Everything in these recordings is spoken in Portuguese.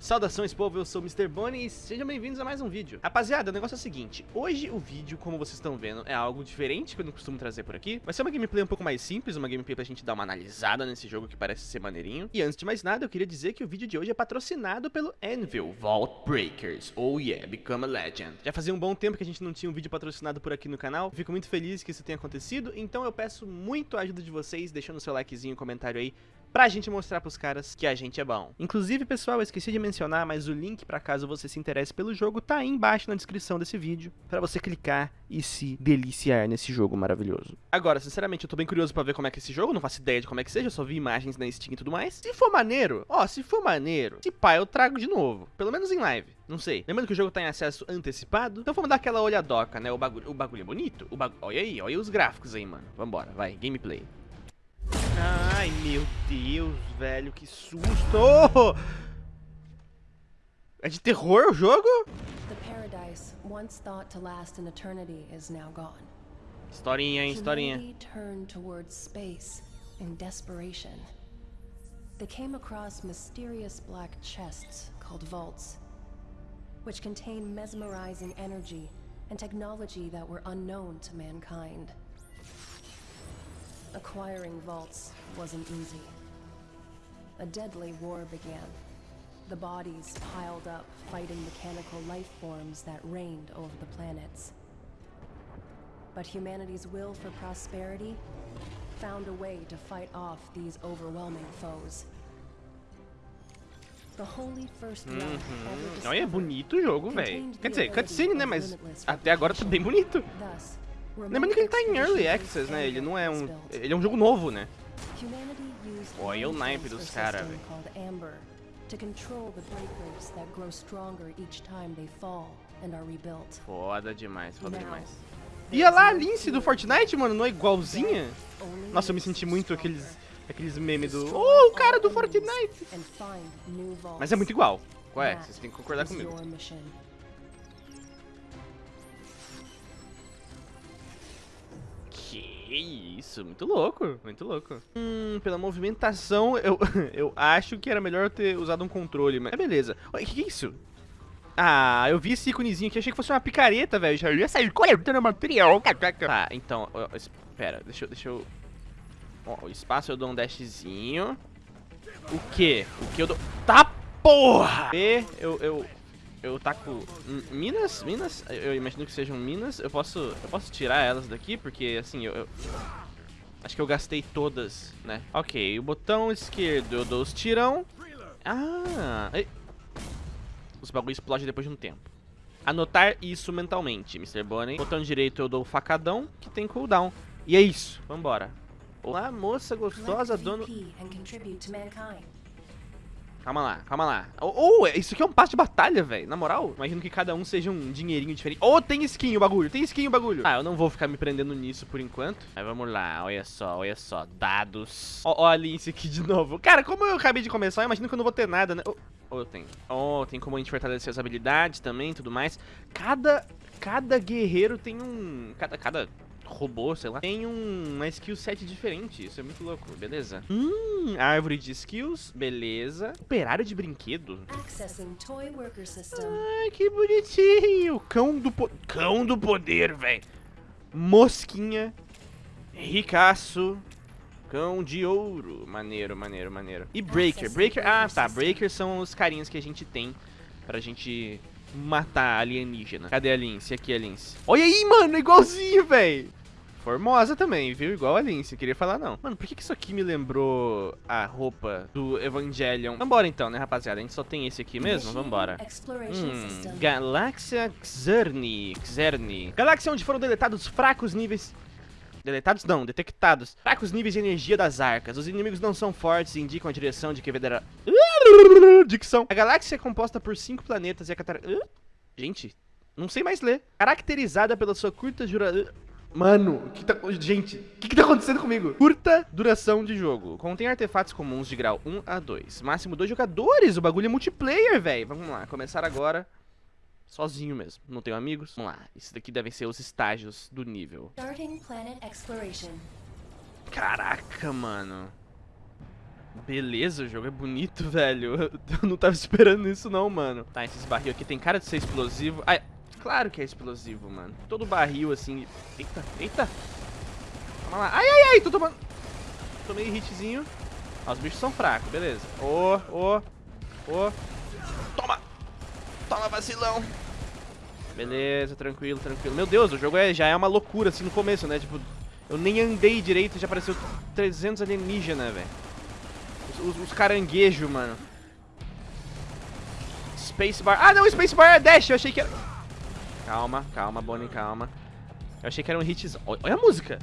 Saudações povo, eu sou o Mr. Bonnie e sejam bem-vindos a mais um vídeo. Rapaziada, o negócio é o seguinte, hoje o vídeo, como vocês estão vendo, é algo diferente que eu não costumo trazer por aqui. Vai ser uma gameplay um pouco mais simples, uma gameplay pra gente dar uma analisada nesse jogo que parece ser maneirinho. E antes de mais nada, eu queria dizer que o vídeo de hoje é patrocinado pelo Anvil Vault Breakers. Oh yeah, become a legend. Já fazia um bom tempo que a gente não tinha um vídeo patrocinado por aqui no canal, fico muito feliz que isso tenha acontecido, então eu peço muito a ajuda de vocês, deixando seu likezinho, comentário aí, pra gente mostrar pros caras que a gente é bom. Inclusive, pessoal, eu esqueci de mencionar, mas o link pra caso você se interesse pelo jogo tá aí embaixo na descrição desse vídeo, pra você clicar e se deliciar nesse jogo maravilhoso. Agora, sinceramente, eu tô bem curioso pra ver como é que é esse jogo, não faço ideia de como é que seja, eu só vi imagens na Steam e tudo mais. Se for maneiro, ó, se for maneiro, se pá, eu trago de novo, pelo menos em live. Não sei. Lembrando que o jogo tá em acesso antecipado. Então vamos dar aquela olhadoca, né? O bagulho, o bagulho é bonito. O bag... Olha aí, olha os gráficos aí, mano. Vambora, vai. Gameplay. Ai, meu Deus, velho, que susto! É de terror o jogo? Paradise, once thought to last an eternity, is now gone. Historinha, hein, historinha. Humanity turned towards space in desperation. They came across mysterious black chests called vaults, which contain mesmerizing energy and technology that were unknown to mankind. Acquiring vaults wasn't easy. A deadly war began. The bodies piled up, fighting mechanical life forms that reigned over the planets. But humanity's will for prosperity found a way to fight off these overwhelming foes. The holy first realm ever Uhum. Olha, é bonito o jogo, velho. Quer dizer, cutscene, né? Mas até agora tá bem bonito. Thus, Lembrando que ele tá em Early Access, né? Ele não é um... Ele é um jogo novo, né? Olha o naipe dos cara, system velho. Foda demais, foda demais. E lá a Lince do Fortnite, mano, não é igualzinha? Nossa, eu me senti muito aqueles... Aqueles memes do... Oh, o cara do Fortnite! Mas é muito igual. Qual é? Vocês têm que concordar comigo. Que isso, muito louco, muito louco. Hum, pela movimentação, eu, eu acho que era melhor eu ter usado um controle, mas beleza. O que, que é isso? Ah, eu vi esse íconezinho aqui, achei que fosse uma picareta, velho. Já ia sair cortando material. Tá, então, espera, deixa eu, deixa eu... Ó, o espaço eu dou um dashzinho. O que? O que eu dou... Tá, porra! E eu, eu, eu taco minas, minas, eu imagino que sejam minas. Eu posso, eu posso tirar elas daqui porque assim, eu, eu- acho que eu gastei todas, né? OK, o botão esquerdo eu dou os tirão. Ah, os bagulho explode depois de um tempo. Anotar isso mentalmente, Mr. Bonnie. Botão direito eu dou o facadão, que tem cooldown. E é isso, vambora. Olá, moça gostosa, dono... Calma lá, calma lá. Oh, oh, isso aqui é um passe de batalha, velho. Na moral, imagino que cada um seja um dinheirinho diferente. Oh, tem skin o bagulho, tem skin o bagulho. Ah, eu não vou ficar me prendendo nisso por enquanto. Mas vamos lá, olha só, olha só. Dados. Ó, ó a Lince aqui de novo. Cara, como eu acabei de começar, eu imagino que eu não vou ter nada, né? Oh, oh, eu tenho. Oh, tem como a gente fortalecer as habilidades também e tudo mais. Cada, cada guerreiro tem um... Cada, cada robô, sei lá, tem um, uma skill set diferente. Isso é muito louco, beleza. Hum, árvore de skills, beleza. Operário de brinquedo. Accessing toy worker system. Ai, que bonitinho. Cão do po Cão do poder, velho. Mosquinha. Ricaço. Cão de ouro. Maneiro, maneiro, maneiro. E Breaker. Breaker. Ah, tá. Breaker são os carinhas que a gente tem pra gente matar alienígena. Cadê a Lince? Aqui a Lince. Olha aí, mano. Igualzinho, velho. Formosa também, viu? Igual a Lince, queria falar não. Mano, por que, que isso aqui me lembrou a roupa do Evangelion? Vambora então, né, rapaziada? A gente só tem esse aqui mesmo? Vambora. Hum. Galáxia Xerni. Xerni. Galáxia onde foram deletados fracos níveis... Deletados não, detectados. Fracos níveis de energia das arcas. Os inimigos não são fortes e indicam a direção de que deverá... Dicção. A galáxia é composta por cinco planetas e a catar... Gente, não sei mais ler. Caracterizada pela sua curta dura... Mano, que tá... gente, o que, que tá acontecendo comigo? Curta duração de jogo. Contém artefatos comuns de grau 1 a 2. Máximo dois jogadores. O bagulho é multiplayer, velho. Vamos lá, começar agora. Sozinho mesmo. Não tenho amigos. Vamos lá. Isso daqui devem ser os estágios do nível. Starting planet exploration. Caraca, mano. Beleza, o jogo é bonito, velho. Eu não tava esperando isso não, mano. Tá, esses barril aqui tem cara de ser explosivo. Ai, claro que é explosivo, mano. Todo barril, assim... Eita, eita. Calma lá. Ai, ai, ai, tô tomando... Tomei hitzinho. Ó, os bichos são fracos, beleza. Ô, ô, ô. Toma. Toma, vacilão. Beleza, tranquilo, tranquilo. Meu Deus, o jogo é, já é uma loucura, assim, no começo, né? Tipo, eu nem andei direito e já apareceu 300 alienígenas, velho. Os, os, os caranguejos, mano. Spacebar. Ah, não, Spacebar é dash. Eu achei que era... Calma, calma, Bonnie, calma. Eu achei que era um hits... Olha a música.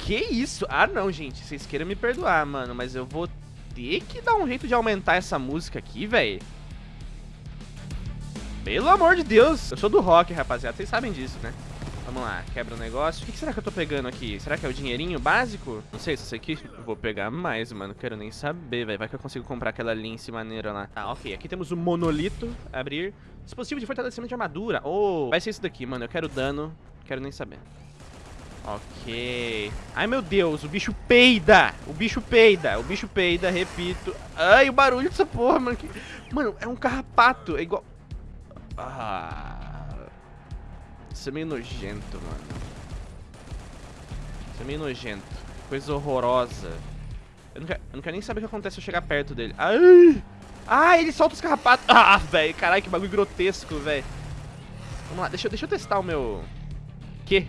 Que isso? Ah, não, gente. Vocês queiram me perdoar, mano. Mas eu vou ter que dar um jeito de aumentar essa música aqui, velho. Pelo amor de Deus. Eu sou do rock, rapaziada. Vocês sabem disso, né? Vamos lá, quebra o negócio. O que, será que eu tô pegando aqui? Será que é o dinheirinho básico? Não sei, se isso aqui eu vou pegar mais, mano. Quero nem saber, velho. Vai que eu consigo comprar aquela lince maneira lá. Tá, ok. Aqui temos o monolito. Abrir. Dispositivo de fortalecimento de armadura. Oh, vai ser isso daqui, mano. Eu quero dano. Quero nem saber. Ok. Ai, meu Deus. O bicho peida. O bicho peida. O bicho peida, repito. Ai, o barulho dessa porra, mano. Mano, é um carrapato. É igual... Ah... Isso é meio nojento, mano. Isso é meio nojento. Coisa horrorosa. Eu não, quero, eu não quero nem saber o que acontece se eu chegar perto dele. Ai! Ah, ele solta os carrapatos. Ah, velho. Caralho, que bagulho grotesco, velho. Vamos lá, deixa, deixa eu testar o meu... Que?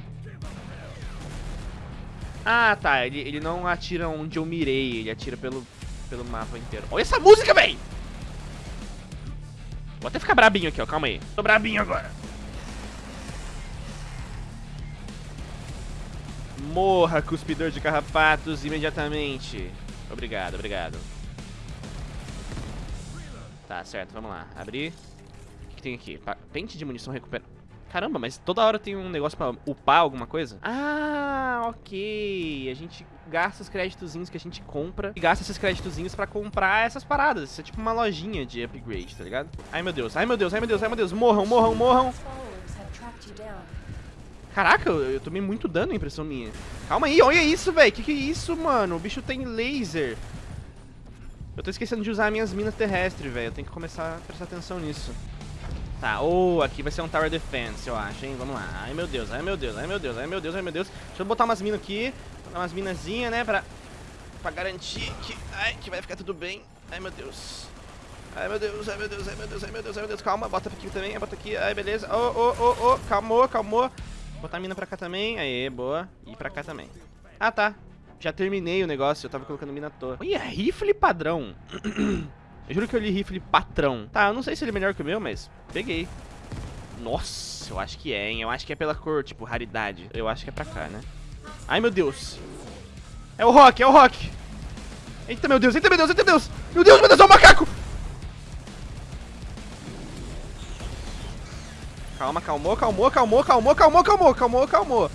Ah, tá. Ele, ele não atira onde eu mirei. Ele atira pelo, pelo mapa inteiro. Olha essa música, velho! Vou até ficar brabinho aqui, ó. Calma aí. Tô brabinho agora. Morra, cuspidor de carrapatos, imediatamente. Obrigado, obrigado. Tá, certo, vamos lá. Abrir. O que tem aqui? Pente de munição recupera... Caramba, mas toda hora tem um negócio pra upar alguma coisa? Ah, ok. A gente gasta os créditozinhos que a gente compra e gasta esses créditozinhos pra comprar essas paradas. Isso é tipo uma lojinha de upgrade, tá ligado? Ai, meu Deus, ai, meu Deus, ai, meu Deus, ai, meu Deus. Morram, morram, morram. Caraca, eu, eu tomei muito dano, impressão minha. Calma aí, olha isso, velho. Que que é isso, mano? O bicho tem laser. Eu tô esquecendo de usar minhas minas terrestres, velho. Eu tenho que começar a prestar atenção nisso. Tá, ou oh, aqui vai ser um Tower Defense, eu acho, hein? Vamos lá. Ai, meu Deus, ai, meu Deus, ai, meu Deus, ai, meu Deus, ai, meu Deus. Deixa eu botar umas minas aqui. Botar umas minazinhas, né? Pra, pra garantir que, ai, que vai ficar tudo bem. Ai, meu Deus. Ai, meu Deus, ai, meu Deus, ai, meu Deus, ai, meu Deus, ai, meu Deus. Calma, bota aqui também, bota aqui. Ai, beleza. Ô, ô, ô, ô, calmou, calmou. Botar a mina pra cá também. Aê, boa. E pra cá também. Ah, tá. Já terminei o negócio. Eu tava colocando mina à toa. Olha, rifle padrão. eu juro que eu li rifle patrão. Tá, eu não sei se ele é melhor que o meu, mas peguei. Nossa, eu acho que é, hein. Eu acho que é pela cor, tipo, raridade. Eu acho que é pra cá, né? Ai, meu Deus. É o Rock, é o Rock. Eita, meu Deus, eita, meu Deus, eita, meu Deus. Meu Deus, meu Deus, é o macaco. Calma, calmou, calmou, calmou, calmou, calmou, calmou, calmou, calmou.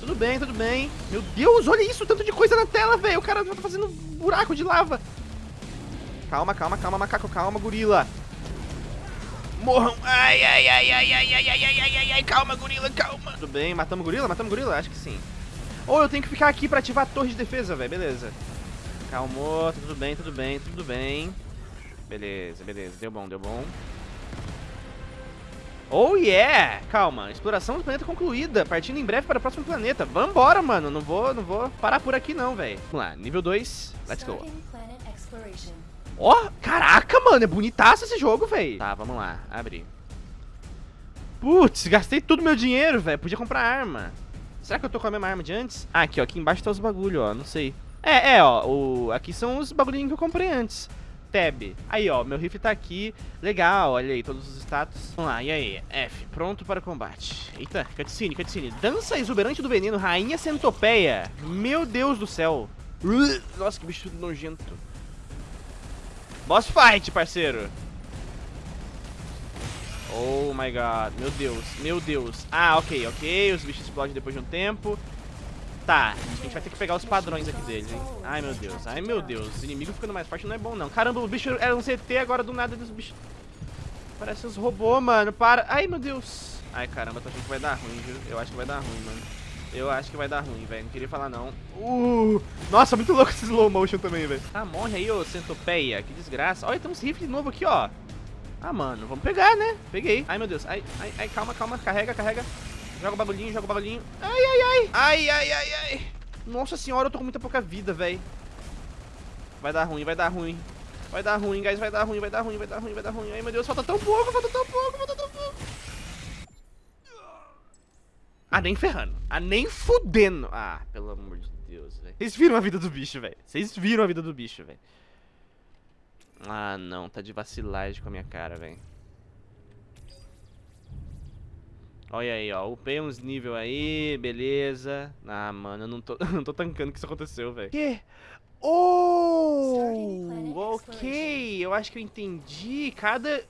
Tudo bem, tudo bem. Meu Deus, olha isso, tanto de coisa na tela, velho. O cara tá fazendo buraco de lava. Calma, calma, calma, macaco, calma, gorila. Morram. Ai, ai, ai, ai, ai, ai, ai, ai, ai, ai, ai, calma, gorila, calma. Tudo bem, matamos gorila? Matamos gorila? Acho que sim. Ou eu tenho que ficar aqui pra ativar a torre de defesa, velho. Beleza. Calmou, tudo bem, tudo bem, tudo bem. Beleza, beleza. Deu bom, deu bom. Oh yeah! Calma, exploração do planeta concluída, partindo em breve para o próximo planeta. Vambora, mano, não vou, não vou parar por aqui não, velho. Vamos lá, nível 2, let's go. Ó, oh, caraca, mano, é bonitaço esse jogo, velho. Tá, vamos lá, abrir. Putz, gastei todo meu dinheiro, velho, podia comprar arma. Será que eu tô com a mesma arma de antes? Ah, aqui, ó, aqui embaixo tá os bagulho, ó, não sei. É, é, ó, o... aqui são os bagulhinhos que eu comprei antes tab. Aí, ó, meu rifle tá aqui. Legal, olha aí, todos os status. Vamos lá, e aí? F, pronto para combate. Eita, cutscene, cutscene. Dança exuberante do veneno, rainha centopeia. Meu Deus do céu. Nossa, que bicho nojento. Boss fight, parceiro. Oh my god, meu Deus, meu Deus. Ah, ok, ok, os bichos explodem depois de um tempo. Tá, a gente vai ter que pegar os padrões aqui deles, hein? Ai, meu Deus. Ai, meu Deus. Os inimigos ficando mais fortes não é bom, não. Caramba, o bicho era um CT, agora do nada dos bichos... Parece uns robôs, mano. Para. Ai, meu Deus. Ai, caramba, tô achando que vai dar ruim, viu? Eu acho que vai dar ruim, mano. Eu acho que vai dar ruim, velho. Não queria falar, não. Uh, nossa, muito louco esse slow motion também, velho. Ah, morre aí, ô centopeia. Que desgraça. Olha, tem uns rifles de novo aqui, ó. Ah, mano, vamos pegar, né? Peguei. Ai, meu Deus. Ai, ai, ai, calma, calma. Carrega, carrega. Joga o bagulhinho, joga o bagulhinho. Ai, ai, ai. Ai, ai, ai, ai. Nossa senhora, eu tô com muita pouca vida, velho. Vai dar ruim, vai dar ruim. Vai dar ruim, guys. Vai dar ruim, vai dar ruim, vai dar ruim, vai dar ruim. Ai, meu Deus, falta tão pouco, falta tão pouco, falta tão pouco. Ah, nem ferrando. Ah, nem fudendo. Ah, pelo amor de Deus, velho. Vocês viram a vida do bicho, velho. Vocês viram a vida do bicho, velho. Ah, não. Tá de vacilagem com a minha cara, velho. Olha aí, ó. Upei uns nível aí, beleza. Ah, mano, eu não tô, não tô tancando que isso aconteceu, velho. Que? Oh! Ok, eu acho que eu entendi. Cada,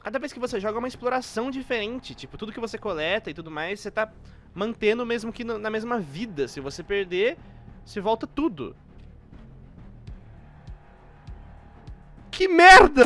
cada vez que você joga é uma exploração diferente. Tipo, tudo que você coleta e tudo mais, você tá mantendo mesmo que na mesma vida. Se você perder, se volta tudo. Que merda!